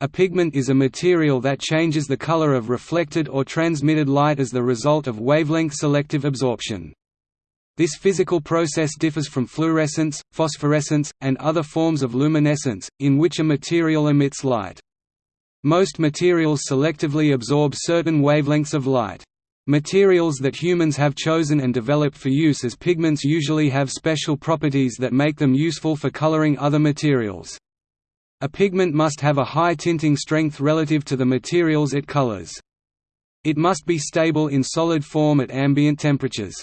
A pigment is a material that changes the color of reflected or transmitted light as the result of wavelength selective absorption. This physical process differs from fluorescence, phosphorescence, and other forms of luminescence, in which a material emits light. Most materials selectively absorb certain wavelengths of light. Materials that humans have chosen and developed for use as pigments usually have special properties that make them useful for coloring other materials. A pigment must have a high tinting strength relative to the materials it colors. It must be stable in solid form at ambient temperatures.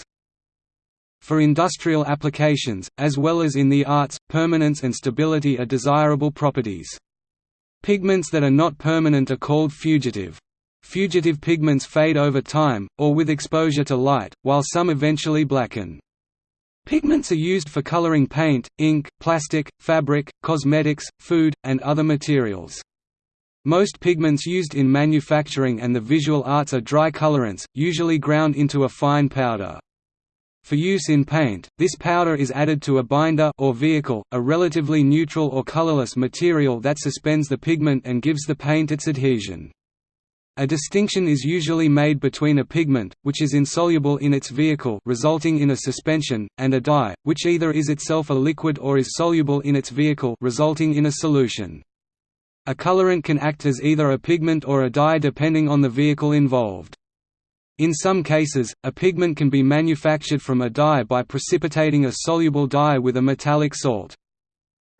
For industrial applications, as well as in the arts, permanence and stability are desirable properties. Pigments that are not permanent are called fugitive. Fugitive pigments fade over time, or with exposure to light, while some eventually blacken. Pigments are used for coloring paint, ink, plastic, fabric, cosmetics, food, and other materials. Most pigments used in manufacturing and the visual arts are dry colorants, usually ground into a fine powder. For use in paint, this powder is added to a binder or vehicle, a relatively neutral or colorless material that suspends the pigment and gives the paint its adhesion. A distinction is usually made between a pigment, which is insoluble in its vehicle resulting in a suspension, and a dye, which either is itself a liquid or is soluble in its vehicle resulting in a solution. A colorant can act as either a pigment or a dye depending on the vehicle involved. In some cases, a pigment can be manufactured from a dye by precipitating a soluble dye with a metallic salt.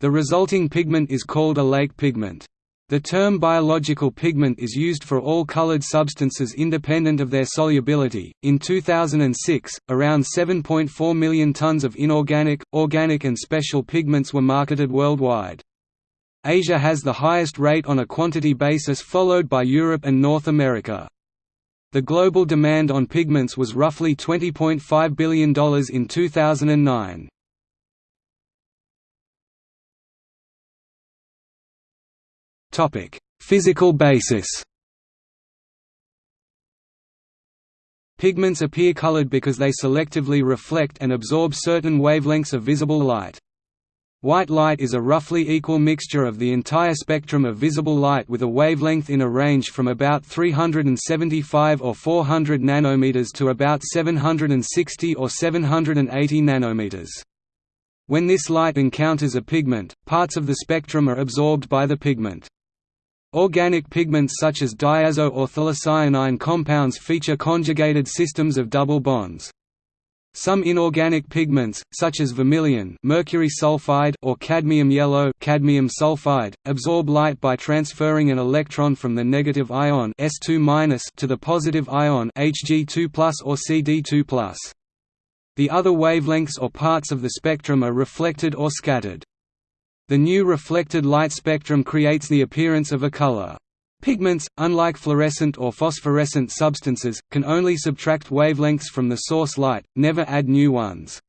The resulting pigment is called a lake pigment. The term biological pigment is used for all colored substances independent of their solubility. In 2006, around 7.4 million tons of inorganic, organic, and special pigments were marketed worldwide. Asia has the highest rate on a quantity basis, followed by Europe and North America. The global demand on pigments was roughly $20.5 billion in 2009. Physical basis Pigments appear colored because they selectively reflect and absorb certain wavelengths of visible light. White light is a roughly equal mixture of the entire spectrum of visible light with a wavelength in a range from about 375 or 400 nanometers to about 760 or 780 nanometers. When this light encounters a pigment, parts of the spectrum are absorbed by the pigment. Organic pigments such as diazo or phthalocyanine compounds feature conjugated systems of double bonds. Some inorganic pigments, such as vermilion mercury sulfide or cadmium yellow cadmium sulfide, absorb light by transferring an electron from the negative ion S2- to the positive ion Hg2+ or Cd2+. The other wavelengths or parts of the spectrum are reflected or scattered. The new reflected light spectrum creates the appearance of a color. Pigments, unlike fluorescent or phosphorescent substances, can only subtract wavelengths from the source light, never add new ones.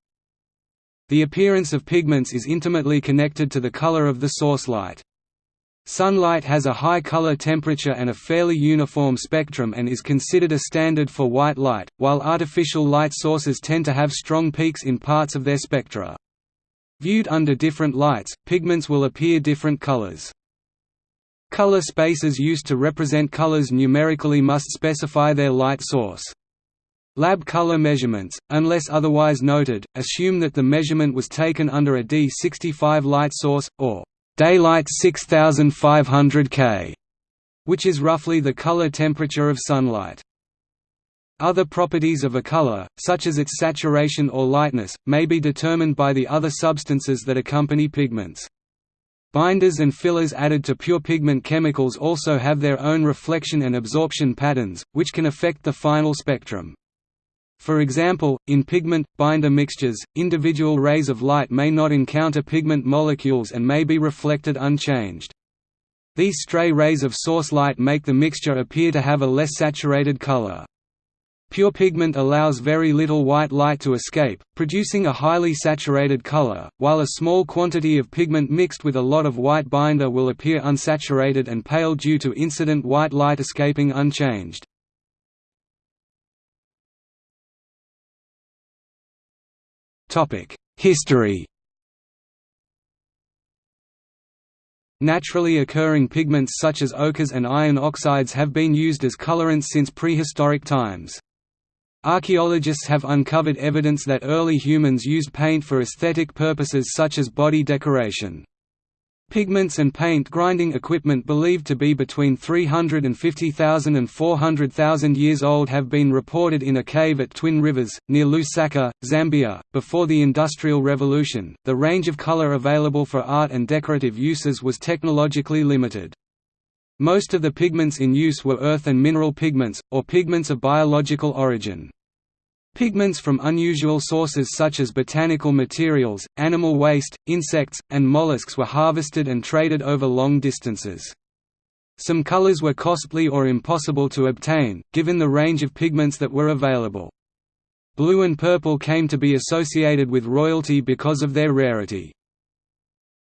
The appearance of pigments is intimately connected to the color of the source light. Sunlight has a high color temperature and a fairly uniform spectrum and is considered a standard for white light, while artificial light sources tend to have strong peaks in parts of their spectra. Viewed under different lights, pigments will appear different colors. Color spaces used to represent colors numerically must specify their light source. Lab color measurements, unless otherwise noted, assume that the measurement was taken under a D65 light source, or daylight 6500 K, which is roughly the color temperature of sunlight. Other properties of a color, such as its saturation or lightness, may be determined by the other substances that accompany pigments. Binders and fillers added to pure pigment chemicals also have their own reflection and absorption patterns, which can affect the final spectrum. For example, in pigment, binder mixtures, individual rays of light may not encounter pigment molecules and may be reflected unchanged. These stray rays of source light make the mixture appear to have a less saturated color. Pure pigment allows very little white light to escape, producing a highly saturated color, while a small quantity of pigment mixed with a lot of white binder will appear unsaturated and pale due to incident white light escaping unchanged. History Naturally occurring pigments such as ochres and iron oxides have been used as colorants since prehistoric times. Archaeologists have uncovered evidence that early humans used paint for aesthetic purposes such as body decoration. Pigments and paint grinding equipment believed to be between 350,000 and 400,000 years old have been reported in a cave at Twin Rivers, near Lusaka, Zambia. Before the Industrial Revolution, the range of color available for art and decorative uses was technologically limited. Most of the pigments in use were earth and mineral pigments, or pigments of biological origin. Pigments from unusual sources such as botanical materials, animal waste, insects, and mollusks were harvested and traded over long distances. Some colors were costly or impossible to obtain, given the range of pigments that were available. Blue and purple came to be associated with royalty because of their rarity.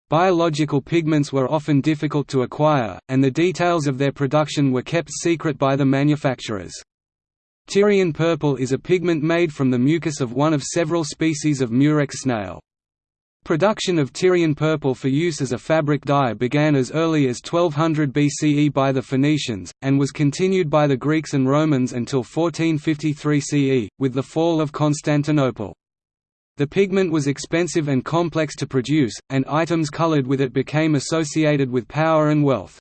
Biological pigments were often difficult to acquire, and the details of their production were kept secret by the manufacturers. Tyrian purple is a pigment made from the mucus of one of several species of murex snail. Production of Tyrian purple for use as a fabric dye began as early as 1200 BCE by the Phoenicians, and was continued by the Greeks and Romans until 1453 CE, with the fall of Constantinople. The pigment was expensive and complex to produce, and items colored with it became associated with power and wealth.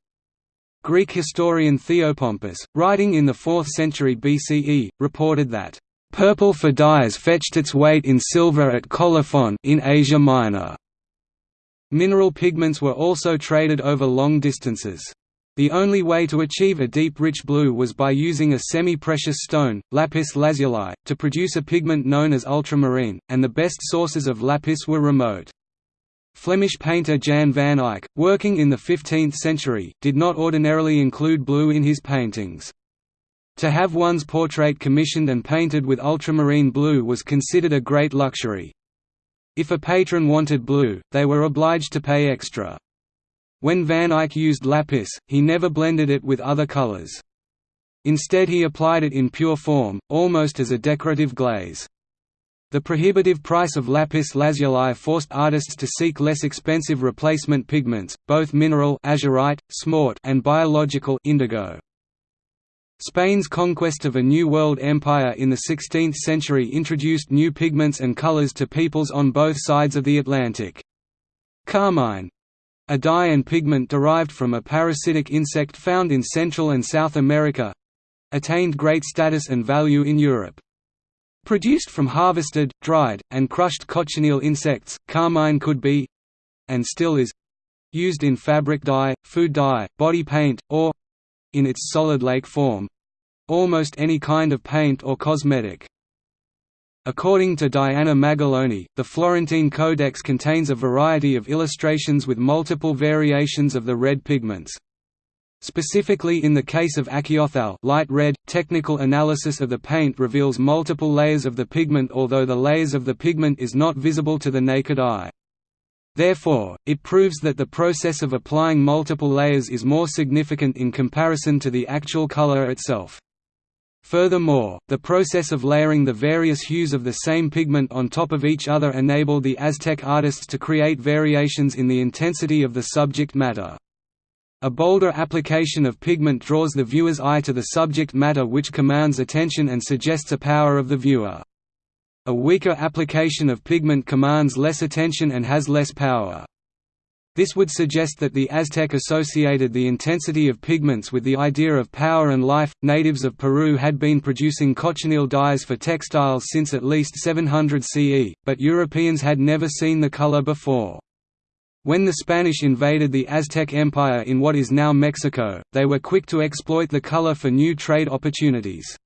Greek historian Theopompus, writing in the 4th century BCE, reported that, "...purple for dyes fetched its weight in silver at Colophon in Asia Minor." Mineral pigments were also traded over long distances. The only way to achieve a deep rich blue was by using a semi-precious stone, lapis lazuli, to produce a pigment known as ultramarine, and the best sources of lapis were remote. Flemish painter Jan van Eyck, working in the 15th century, did not ordinarily include blue in his paintings. To have one's portrait commissioned and painted with ultramarine blue was considered a great luxury. If a patron wanted blue, they were obliged to pay extra. When Van Eyck used lapis, he never blended it with other colors. Instead he applied it in pure form, almost as a decorative glaze. The prohibitive price of lapis lazuli forced artists to seek less expensive replacement pigments, both mineral azurite, and biological indigo. Spain's conquest of a New World empire in the 16th century introduced new pigments and colors to peoples on both sides of the Atlantic. Carmine, a dye and pigment derived from a parasitic insect found in Central and South America—attained great status and value in Europe. Produced from harvested, dried, and crushed cochineal insects, carmine could be—and still is—used in fabric dye, food dye, body paint, or—in its solid lake form—almost any kind of paint or cosmetic. According to Diana Magaloni, the Florentine Codex contains a variety of illustrations with multiple variations of the red pigments. Specifically in the case of Achiothal light red, technical analysis of the paint reveals multiple layers of the pigment although the layers of the pigment is not visible to the naked eye. Therefore, it proves that the process of applying multiple layers is more significant in comparison to the actual color itself. Furthermore, the process of layering the various hues of the same pigment on top of each other enabled the Aztec artists to create variations in the intensity of the subject matter. A bolder application of pigment draws the viewer's eye to the subject matter which commands attention and suggests a power of the viewer. A weaker application of pigment commands less attention and has less power. This would suggest that the Aztec associated the intensity of pigments with the idea of power and life. Natives of Peru had been producing cochineal dyes for textiles since at least 700 CE, but Europeans had never seen the color before. When the Spanish invaded the Aztec Empire in what is now Mexico, they were quick to exploit the color for new trade opportunities.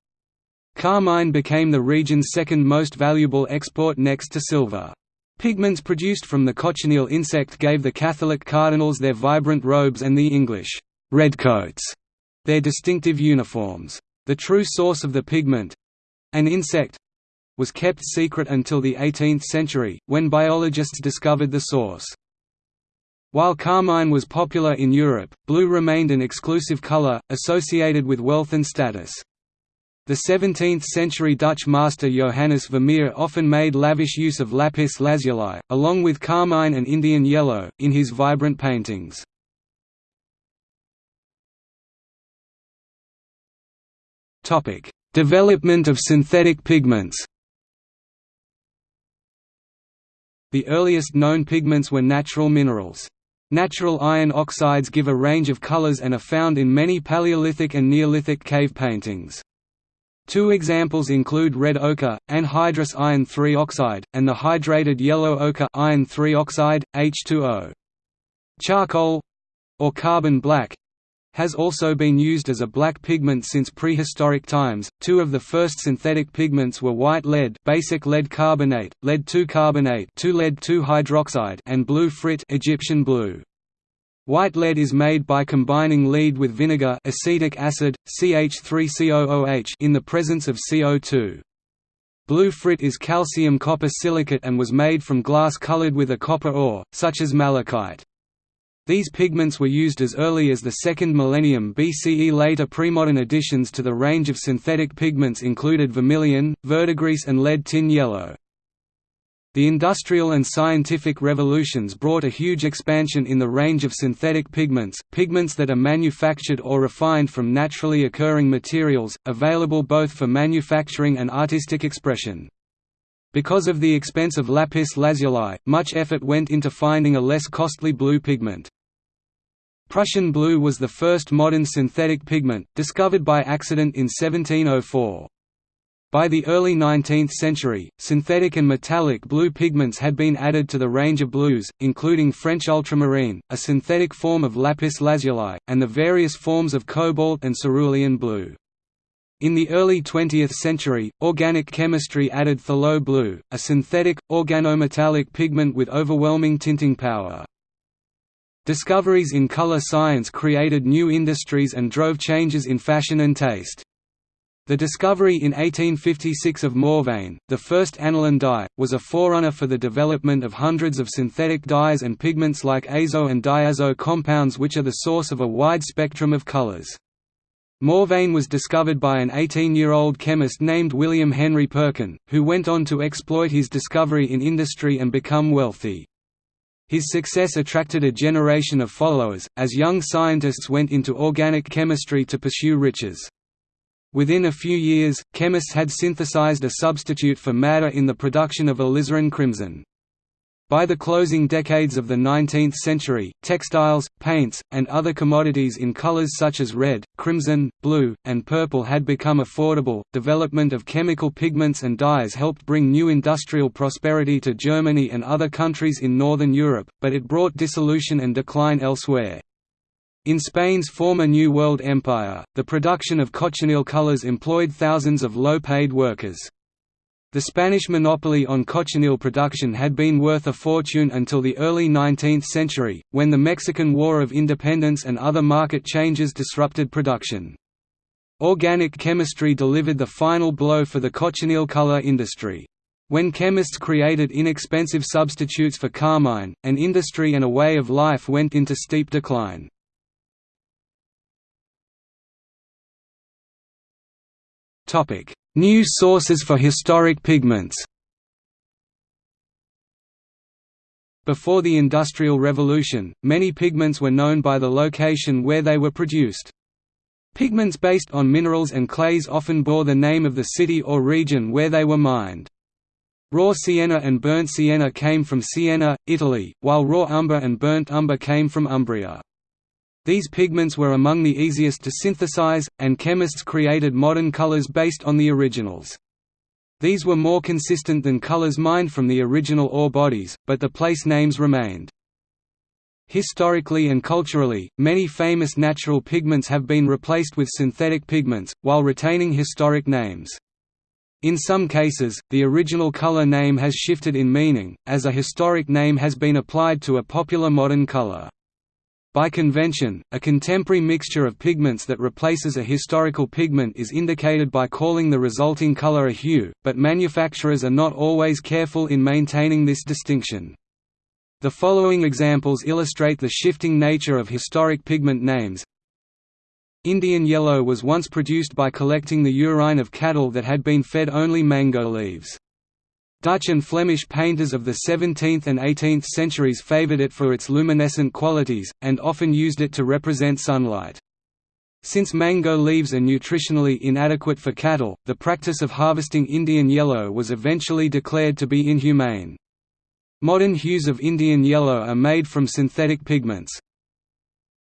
Carmine became the region's second most valuable export next to silver. Pigments produced from the cochineal insect gave the Catholic cardinals their vibrant robes and the English redcoats their distinctive uniforms. The true source of the pigment—an insect—was kept secret until the 18th century, when biologists discovered the source. While carmine was popular in Europe, blue remained an exclusive color, associated with wealth and status. The 17th-century Dutch master Johannes Vermeer often made lavish use of lapis lazuli, along with carmine and Indian yellow, in his vibrant paintings. development of synthetic pigments The earliest known pigments were natural minerals. Natural iron oxides give a range of colors and are found in many Paleolithic and Neolithic cave paintings. Two examples include red ochre, anhydrous iron 3 oxide, and the hydrated yellow ochre iron 3 oxide, H2O. Charcoal or carbon black has also been used as a black pigment since prehistoric times. Two of the first synthetic pigments were white lead, basic lead carbonate, lead 2 carbonate, 2 lead 2 hydroxide, and blue frit, Egyptian blue. White lead is made by combining lead with vinegar, acetic acid, CH3COOH in the presence of CO2. Blue frit is calcium copper silicate and was made from glass colored with a copper ore, such as malachite. These pigments were used as early as the second millennium BCE. Later premodern additions to the range of synthetic pigments included vermilion, verdigris and lead tin yellow. The industrial and scientific revolutions brought a huge expansion in the range of synthetic pigments, pigments that are manufactured or refined from naturally occurring materials, available both for manufacturing and artistic expression. Because of the expense of lapis lazuli, much effort went into finding a less costly blue pigment. Prussian blue was the first modern synthetic pigment, discovered by accident in 1704. By the early 19th century, synthetic and metallic blue pigments had been added to the range of blues, including French ultramarine, a synthetic form of lapis lazuli, and the various forms of cobalt and cerulean blue. In the early 20th century, organic chemistry added phthalo blue, a synthetic, organometallic pigment with overwhelming tinting power. Discoveries in color science created new industries and drove changes in fashion and taste. The discovery in 1856 of mauveine, the first aniline dye, was a forerunner for the development of hundreds of synthetic dyes and pigments like azo and diazo compounds which are the source of a wide spectrum of colors. Mauveine was discovered by an 18-year-old chemist named William Henry Perkin, who went on to exploit his discovery in industry and become wealthy. His success attracted a generation of followers, as young scientists went into organic chemistry to pursue riches. Within a few years, chemists had synthesized a substitute for madder in the production of alizarin crimson. By the closing decades of the 19th century, textiles, paints, and other commodities in colors such as red, crimson, blue, and purple had become affordable. Development of chemical pigments and dyes helped bring new industrial prosperity to Germany and other countries in Northern Europe, but it brought dissolution and decline elsewhere. In Spain's former New World Empire, the production of cochineal colors employed thousands of low-paid workers. The Spanish monopoly on cochineal production had been worth a fortune until the early 19th century, when the Mexican War of Independence and other market changes disrupted production. Organic chemistry delivered the final blow for the cochineal color industry. When chemists created inexpensive substitutes for carmine, an industry and a way of life went into steep decline. New sources for historic pigments Before the Industrial Revolution, many pigments were known by the location where they were produced. Pigments based on minerals and clays often bore the name of the city or region where they were mined. Raw sienna and burnt sienna came from Siena, Italy, while raw umber and burnt umber came from Umbria. These pigments were among the easiest to synthesize, and chemists created modern colors based on the originals. These were more consistent than colors mined from the original ore bodies, but the place names remained. Historically and culturally, many famous natural pigments have been replaced with synthetic pigments, while retaining historic names. In some cases, the original color name has shifted in meaning, as a historic name has been applied to a popular modern color. By convention, a contemporary mixture of pigments that replaces a historical pigment is indicated by calling the resulting color a hue, but manufacturers are not always careful in maintaining this distinction. The following examples illustrate the shifting nature of historic pigment names. Indian yellow was once produced by collecting the urine of cattle that had been fed only mango leaves. Dutch and Flemish painters of the 17th and 18th centuries favoured it for its luminescent qualities, and often used it to represent sunlight. Since mango leaves are nutritionally inadequate for cattle, the practice of harvesting Indian yellow was eventually declared to be inhumane. Modern hues of Indian yellow are made from synthetic pigments.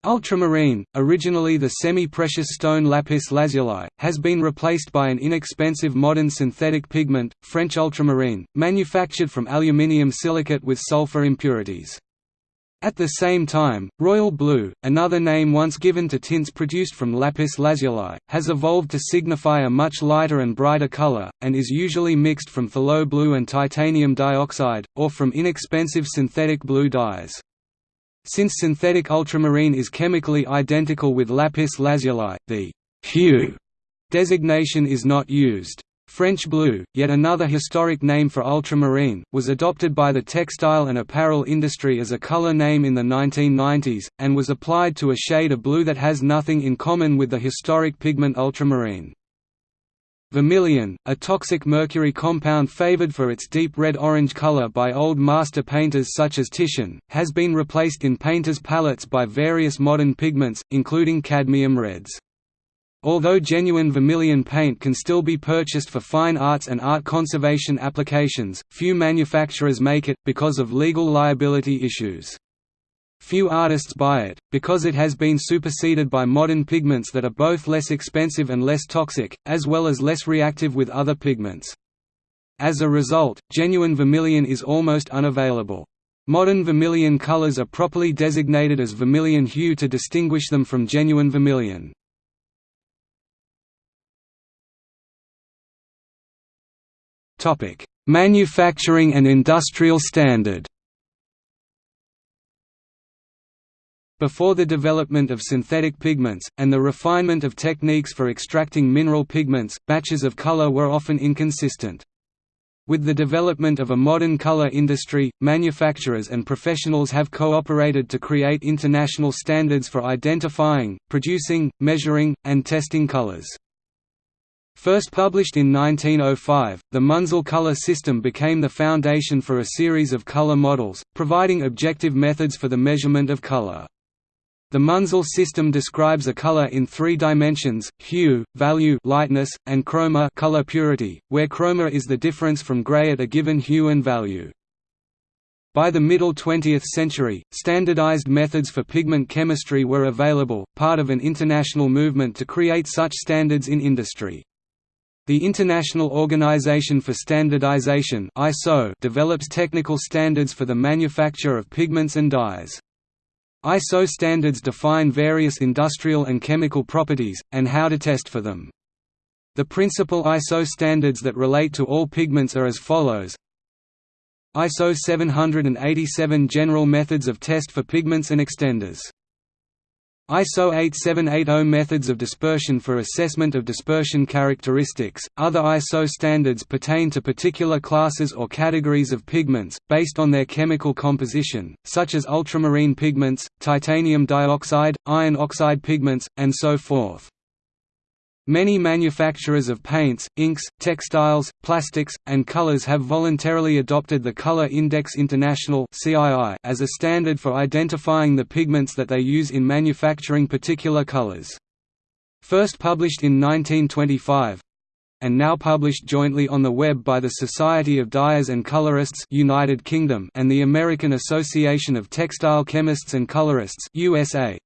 Ultramarine, originally the semi-precious stone lapis lazuli, has been replaced by an inexpensive modern synthetic pigment, French ultramarine, manufactured from aluminium silicate with sulfur impurities. At the same time, royal blue, another name once given to tints produced from lapis lazuli, has evolved to signify a much lighter and brighter color, and is usually mixed from phthalo blue and titanium dioxide, or from inexpensive synthetic blue dyes. Since synthetic ultramarine is chemically identical with lapis lazuli, the hue designation is not used. French blue, yet another historic name for ultramarine, was adopted by the textile and apparel industry as a color name in the 1990s, and was applied to a shade of blue that has nothing in common with the historic pigment ultramarine. Vermilion, a toxic mercury compound favored for its deep red-orange color by old master painters such as Titian, has been replaced in painters' palettes by various modern pigments, including cadmium reds. Although genuine vermilion paint can still be purchased for fine arts and art conservation applications, few manufacturers make it, because of legal liability issues. Few artists buy it, because it has been superseded by modern pigments that are both less expensive and less toxic, as well as less reactive with other pigments. As a result, genuine vermilion is almost unavailable. Modern vermilion colors are properly designated as vermilion hue to distinguish them from genuine vermilion. Manufacturing and industrial standard. Before the development of synthetic pigments, and the refinement of techniques for extracting mineral pigments, batches of color were often inconsistent. With the development of a modern color industry, manufacturers and professionals have cooperated to create international standards for identifying, producing, measuring, and testing colors. First published in 1905, the Munsell color system became the foundation for a series of color models, providing objective methods for the measurement of color. The Munsell system describes a color in three dimensions: hue, value, lightness, and chroma, color purity, where chroma is the difference from gray at a given hue and value. By the middle 20th century, standardized methods for pigment chemistry were available, part of an international movement to create such standards in industry. The International Organization for Standardization (ISO) develops technical standards for the manufacture of pigments and dyes. ISO standards define various industrial and chemical properties, and how to test for them. The principal ISO standards that relate to all pigments are as follows ISO 787 General Methods of Test for Pigments and Extenders ISO 8780 Methods of dispersion for assessment of dispersion characteristics. Other ISO standards pertain to particular classes or categories of pigments, based on their chemical composition, such as ultramarine pigments, titanium dioxide, iron oxide pigments, and so forth. Many manufacturers of paints, inks, textiles, plastics, and colors have voluntarily adopted the Color Index International as a standard for identifying the pigments that they use in manufacturing particular colors. First published in 1925, and now published jointly on the web by the Society of Dyers and Colorists United Kingdom and the American Association of Textile Chemists and Colorists USA.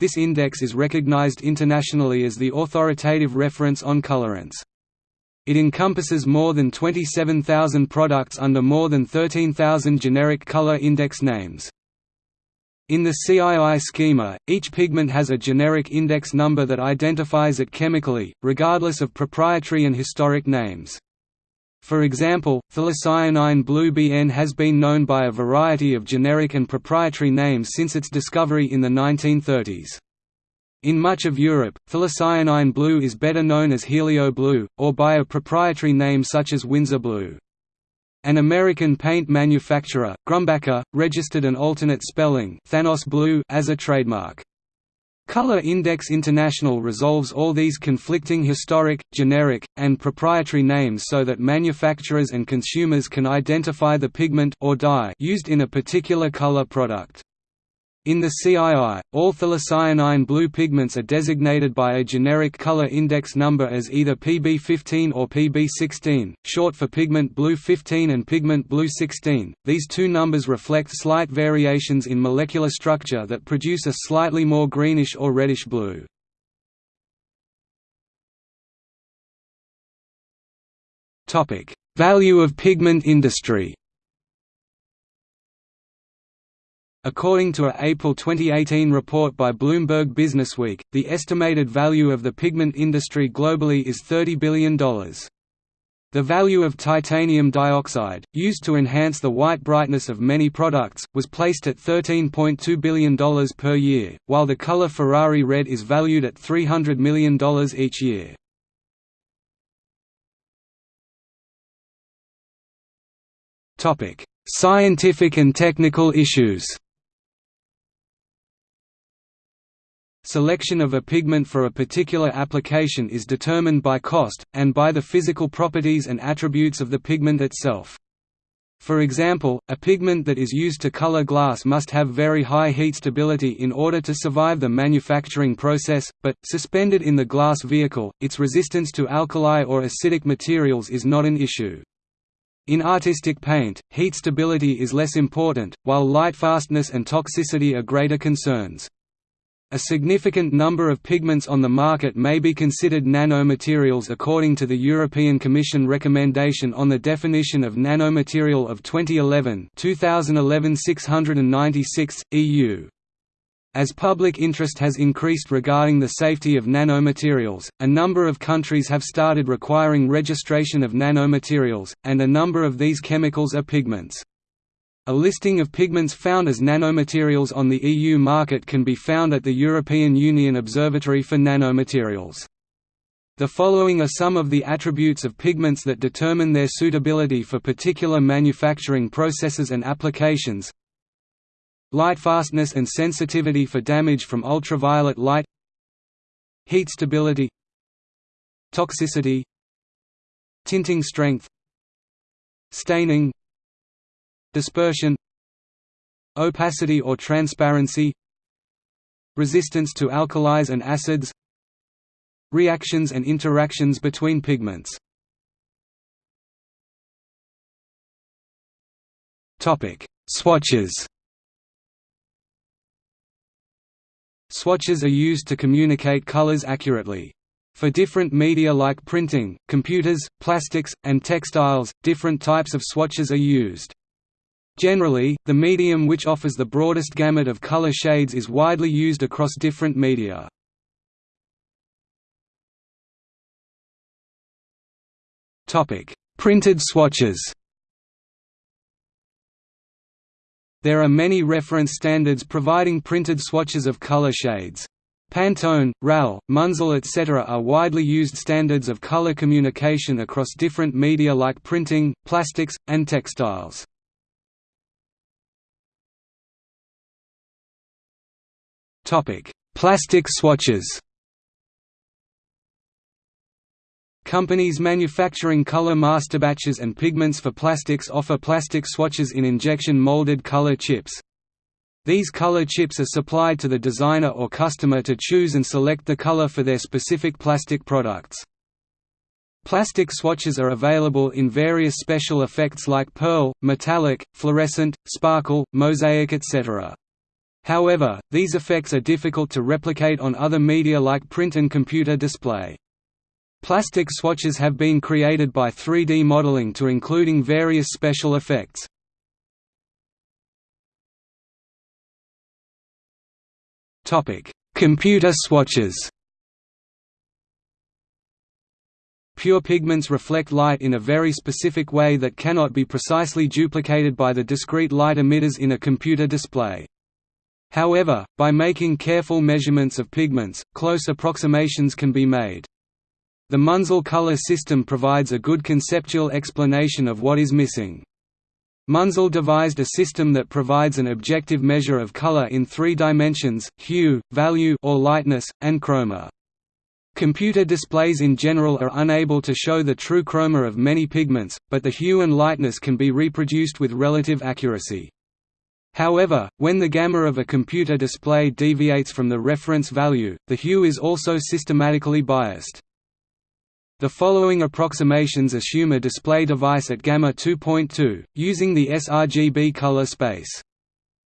This index is recognized internationally as the authoritative reference on colorants. It encompasses more than 27,000 products under more than 13,000 generic color index names. In the CII schema, each pigment has a generic index number that identifies it chemically, regardless of proprietary and historic names. For example, phthalocyanine blue BN has been known by a variety of generic and proprietary names since its discovery in the 1930s. In much of Europe, phthalocyanine blue is better known as Helio blue, or by a proprietary name such as Winsor blue. An American paint manufacturer, Grumbacher, registered an alternate spelling Thalo blue as a trademark. Color Index International resolves all these conflicting historic, generic, and proprietary names so that manufacturers and consumers can identify the pigment or dye used in a particular color product. In the CII, all phthalocyanine blue pigments are designated by a generic color index number as either PB15 or PB16, short for pigment blue 15 and pigment blue 16. These two numbers reflect slight variations in molecular structure that produce a slightly more greenish or reddish blue. Topic: Value of pigment industry. According to a April 2018 report by Bloomberg Businessweek, the estimated value of the pigment industry globally is $30 billion. The value of titanium dioxide, used to enhance the white brightness of many products, was placed at $13.2 billion per year, while the color Ferrari red is valued at $300 million each year. Scientific and technical issues Selection of a pigment for a particular application is determined by cost, and by the physical properties and attributes of the pigment itself. For example, a pigment that is used to color glass must have very high heat stability in order to survive the manufacturing process, but, suspended in the glass vehicle, its resistance to alkali or acidic materials is not an issue. In artistic paint, heat stability is less important, while light fastness and toxicity are greater concerns. A significant number of pigments on the market may be considered nanomaterials according to the European Commission recommendation on the definition of nanomaterial of 2011 2011 696, EU. As public interest has increased regarding the safety of nanomaterials, a number of countries have started requiring registration of nanomaterials, and a number of these chemicals are pigments. A listing of pigments found as nanomaterials on the EU market can be found at the European Union Observatory for Nanomaterials. The following are some of the attributes of pigments that determine their suitability for particular manufacturing processes and applications. Light fastness and sensitivity for damage from ultraviolet light. Heat stability. Toxicity. Tinting strength. Staining dispersion opacity or transparency resistance to alkalis and acids reactions and interactions between pigments topic swatches Swatches are used to communicate colors accurately. For different media like printing, computers, plastics, and textiles, different types of swatches are used. Generally, the medium which offers the broadest gamut of color shades is widely used across different media. Printed swatches There are many reference standards providing printed swatches of color shades. Pantone, RAL, Munsell etc. are widely used standards of color communication across different media like printing, plastics, and textiles. Topic: Plastic swatches. Companies manufacturing color masterbatches and pigments for plastics offer plastic swatches in injection molded color chips. These color chips are supplied to the designer or customer to choose and select the color for their specific plastic products. Plastic swatches are available in various special effects like pearl, metallic, fluorescent, sparkle, mosaic etc. However, these effects are difficult to replicate on other media like print and computer display. Plastic swatches have been created by 3D modeling to including various special effects. Computer swatches Pure pigments reflect light in a very specific way that cannot be precisely duplicated by the discrete light emitters in a computer display. However, by making careful measurements of pigments, close approximations can be made. The Munsell color system provides a good conceptual explanation of what is missing. Munsell devised a system that provides an objective measure of color in three dimensions, hue, value or lightness, and chroma. Computer displays in general are unable to show the true chroma of many pigments, but the hue and lightness can be reproduced with relative accuracy. However, when the gamma of a computer display deviates from the reference value, the hue is also systematically biased. The following approximations assume a display device at gamma 2.2, using the sRGB color space.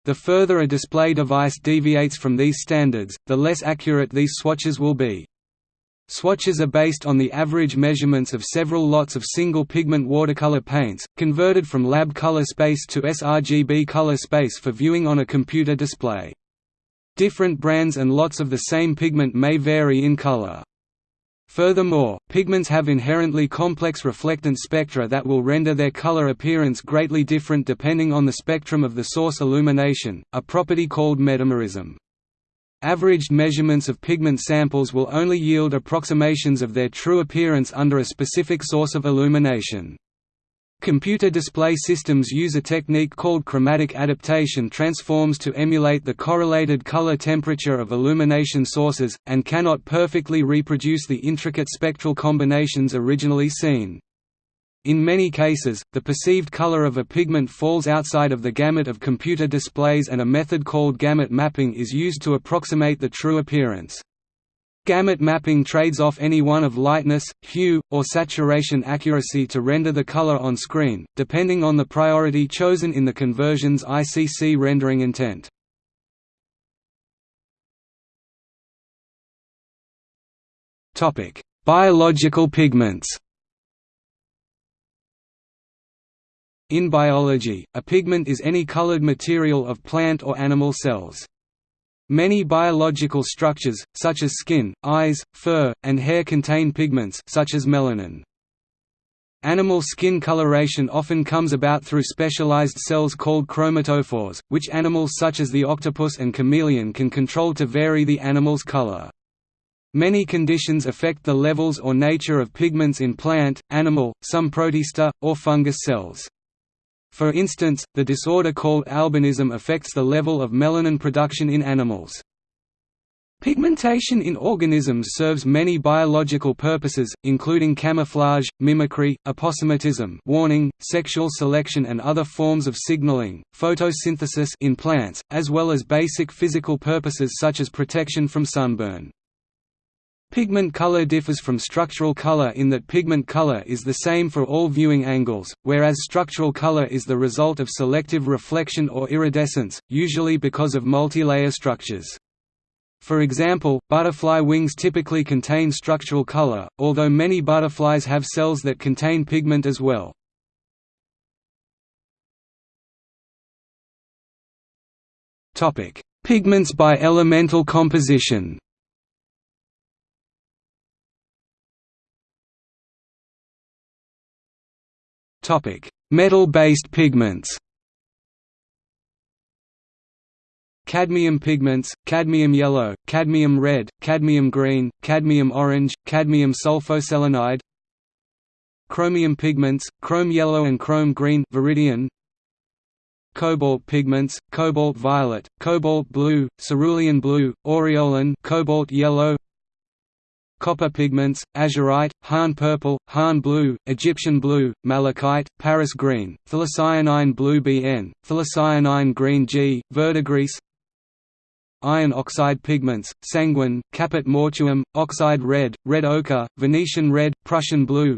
The further a display device deviates from these standards, the less accurate these swatches will be. Swatches are based on the average measurements of several lots of single-pigment watercolor paints, converted from lab color space to sRGB color space for viewing on a computer display. Different brands and lots of the same pigment may vary in color. Furthermore, pigments have inherently complex reflectance spectra that will render their color appearance greatly different depending on the spectrum of the source illumination, a property called metamerism. Averaged measurements of pigment samples will only yield approximations of their true appearance under a specific source of illumination. Computer display systems use a technique called chromatic adaptation transforms to emulate the correlated color temperature of illumination sources, and cannot perfectly reproduce the intricate spectral combinations originally seen. In many cases, the perceived color of a pigment falls outside of the gamut of computer displays and a method called gamut mapping is used to approximate the true appearance. Gamut mapping trades off any one of lightness, hue, or saturation accuracy to render the color on screen, depending on the priority chosen in the conversion's ICC rendering intent. Biological pigments In biology, a pigment is any colored material of plant or animal cells. Many biological structures, such as skin, eyes, fur, and hair contain pigments such as melanin. Animal skin coloration often comes about through specialized cells called chromatophores, which animals such as the octopus and chameleon can control to vary the animal's color. Many conditions affect the levels or nature of pigments in plant, animal, some protista, or fungus cells. For instance, the disorder called albinism affects the level of melanin production in animals. Pigmentation in organisms serves many biological purposes, including camouflage, mimicry, aposematism warning, sexual selection and other forms of signaling, photosynthesis in plants, as well as basic physical purposes such as protection from sunburn. Pigment color differs from structural color in that pigment color is the same for all viewing angles, whereas structural color is the result of selective reflection or iridescence, usually because of multilayer structures. For example, butterfly wings typically contain structural color, although many butterflies have cells that contain pigment as well. Pigments by elemental composition Metal-based pigments. Cadmium pigments, cadmium yellow, cadmium red, cadmium green, cadmium orange, cadmium sulfoselenide. Chromium pigments, chrome yellow and chrome green viridian, Cobalt pigments, cobalt violet, cobalt blue, cerulean blue, aureolin cobalt yellow copper pigments, azurite, Han purple, Han blue, Egyptian blue, malachite, Paris green, phthalocyanine blue BN, phthalocyanine green G, verdigris Iron oxide pigments, sanguine, caput mortuum, oxide red, red ochre, Venetian red, Prussian blue.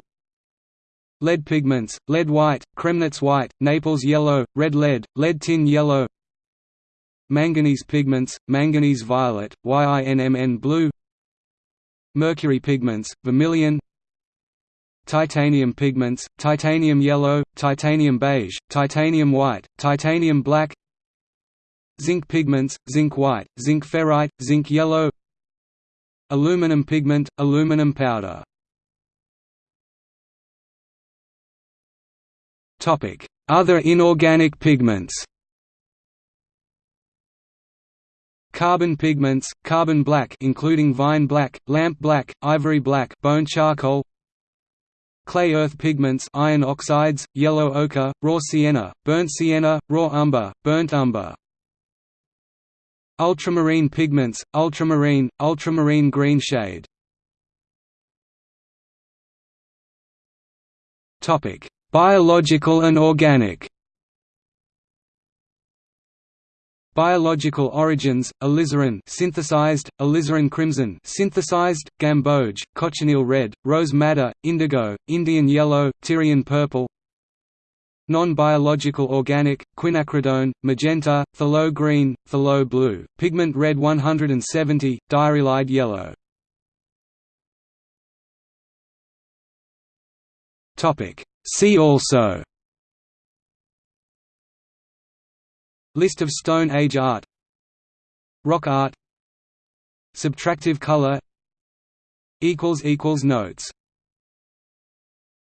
Lead pigments, lead white, Cremnitz white, Naples yellow, red lead, lead tin yellow. Manganese pigments, manganese violet, YINMN blue Mercury pigments, vermilion Titanium pigments, titanium yellow, titanium beige, titanium white, titanium black Zinc pigments, zinc white, zinc ferrite, zinc yellow Aluminum pigment, aluminum powder. Other inorganic pigments Carbon pigments, carbon black including vine black, lamp black, ivory black, bone charcoal. Clay earth pigments, iron oxides, yellow ochre, raw sienna, burnt sienna, raw umber, burnt umber. Ultramarine pigments, ultramarine, ultramarine green shade. Topic: Biological and organic. Biological origins: alizarin synthesized, alizarin crimson synthesized, gamboge, cochineal red, rose madder, indigo, Indian yellow, Tyrian purple. Non-biological organic: quinacridone, magenta, phthalo green, phthalo blue, pigment red 170, diarylide yellow. Topic: See also List of Stone Age art. Rock art. Subtractive color. Notes